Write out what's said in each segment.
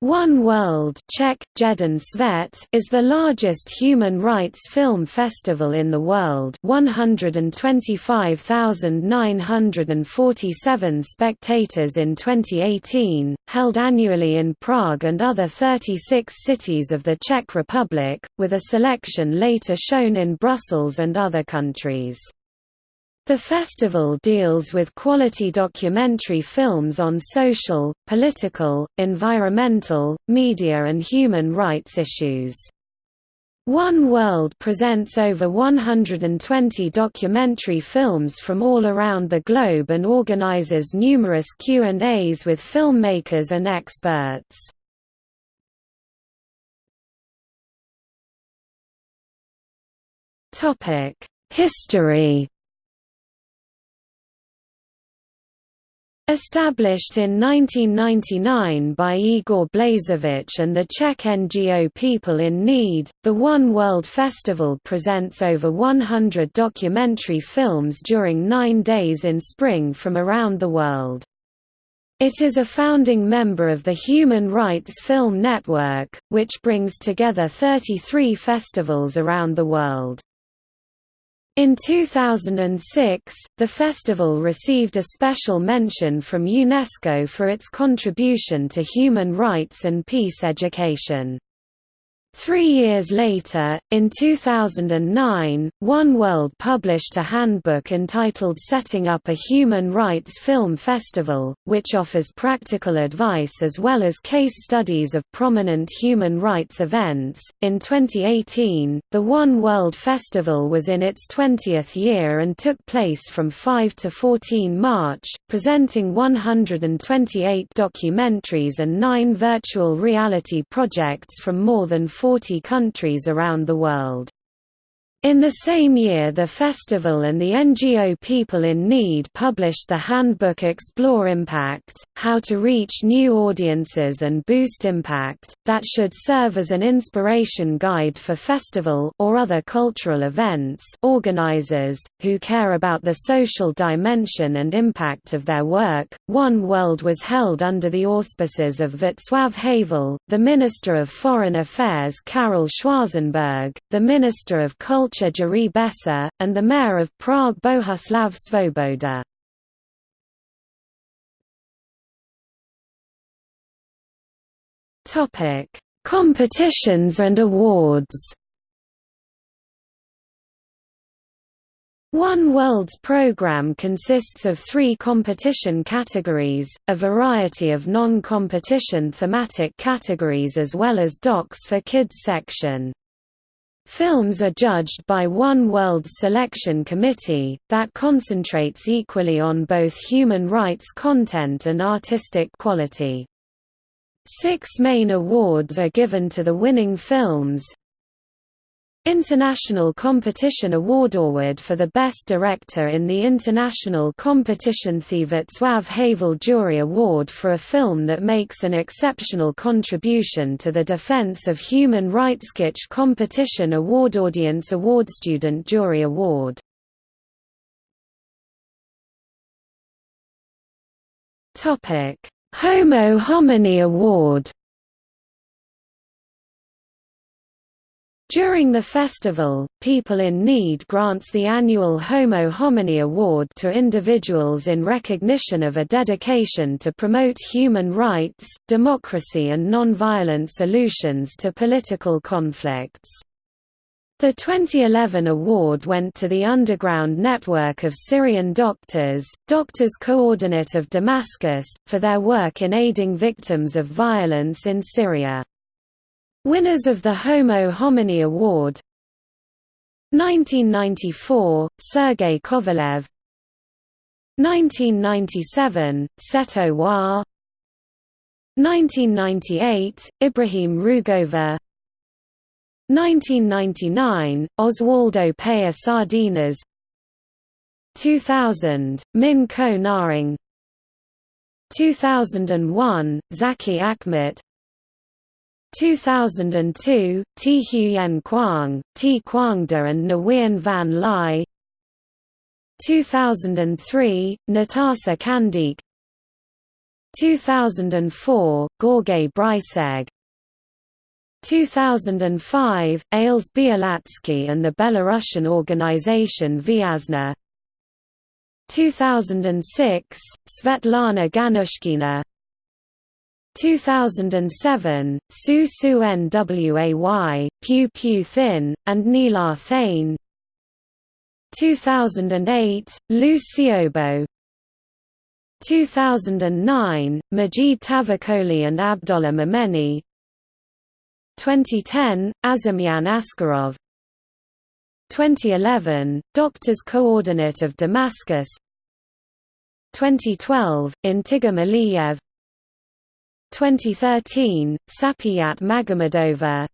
One World Czech, Jeden Svět is the largest human rights film festival in the world 125,947 spectators in 2018, held annually in Prague and other 36 cities of the Czech Republic, with a selection later shown in Brussels and other countries. The festival deals with quality documentary films on social, political, environmental, media and human rights issues. One World presents over 120 documentary films from all around the globe and organizes numerous Q&As with filmmakers and experts. History Established in 1999 by Igor Blaževič and the Czech NGO People in Need, the One World Festival presents over 100 documentary films during nine days in spring from around the world. It is a founding member of the Human Rights Film Network, which brings together 33 festivals around the world. In 2006, the festival received a special mention from UNESCO for its contribution to human rights and peace education. Three years later, in 2009, One World published a handbook entitled Setting Up a Human Rights Film Festival, which offers practical advice as well as case studies of prominent human rights events. In 2018, the One World Festival was in its 20th year and took place from 5 to 14 March, presenting 128 documentaries and nine virtual reality projects from more than 40 countries around the world. In the same year the festival and the NGO People in Need published the handbook Explore Impact, How to Reach New Audiences and Boost Impact, that should serve as an inspiration guide for festival or other cultural events organizers, who care about the social dimension and impact of their work. One World was held under the auspices of Václav Havel, the Minister of Foreign Affairs Karel Schwarzenberg, the Minister of Culture Culture Jiří and the mayor of Prague Bohuslav Svoboda. Competitions and awards One World's program consists of three competition categories, a variety of non-competition thematic categories as well as docs for kids section. Films are judged by One World selection committee, that concentrates equally on both human rights content and artistic quality. Six main awards are given to the winning films, International Competition Award Award for the Best Director in the International Competition The Václav Havel Jury Award for a film that makes an exceptional contribution to the defense of human rights Kitsch Competition Award Audience Award Student Jury Award. Homo Homini Award During the festival, People in Need grants the annual Homo Homini Award to individuals in recognition of a dedication to promote human rights, democracy and non-violent solutions to political conflicts. The 2011 award went to the Underground Network of Syrian Doctors, Doctors Coordinate of Damascus, for their work in aiding victims of violence in Syria. Winners of the Homo Homini Award. 1994, Sergei Kovalev. 1997, Szeto Wah. 1998, Ibrahim Rugova. 1999, Oswaldo Payá Sardiñas. 2000, Min Ko Naing. 2001, Zackie Achmat 2002, T. Huyen Quang, T. Quangda and Nguyen Van Ly 2003, Nataša Kandić 2004, Gorge Bryseg 2005, Ales Bialiatski and the Belarusian organization Viasna 2006, Svetlana Gannushkina 2007, Su Su Nway, Phyu Phyu Thin, and Nilar Thein. 2008, Liu Xiaobo 2009, Majid Tavakoli and Abdollah Momeni 2010, Azimjan Askarov. 2011, Doctors Coordinate of Damascus. 2012, Intigam Aliyev 2013, Sapiyat Magomedova.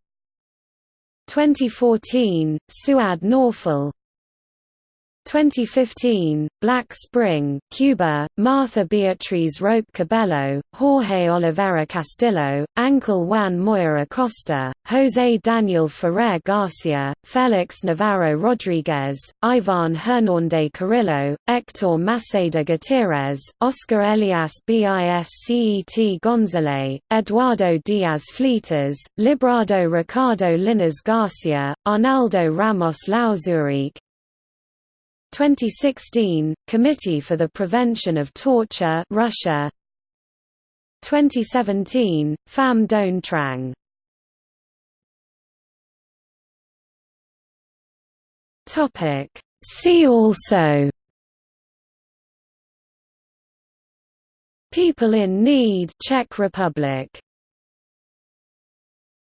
2014, Souad Nofal 2015, Black Spring, Cuba, Martha Beatriz Roque Cabello, Jorge Olivera Castillo, Ángel Juan Moya Acosta, José Daniel Ferrer Garcia, Félix Navarro Rodriguez, Ivan Hernández Carrillo, Héctor Maseda Gutierrez, Oscar Elias Biscet González, Eduardo Diaz Fleitas, Librado Ricardo Linares Garcia, Arnaldo Ramos Lauzerique, 2016, Committee for the Prevention of Torture Russia. 2017, Pham Doan Trang. See also. People in Need Czech Republic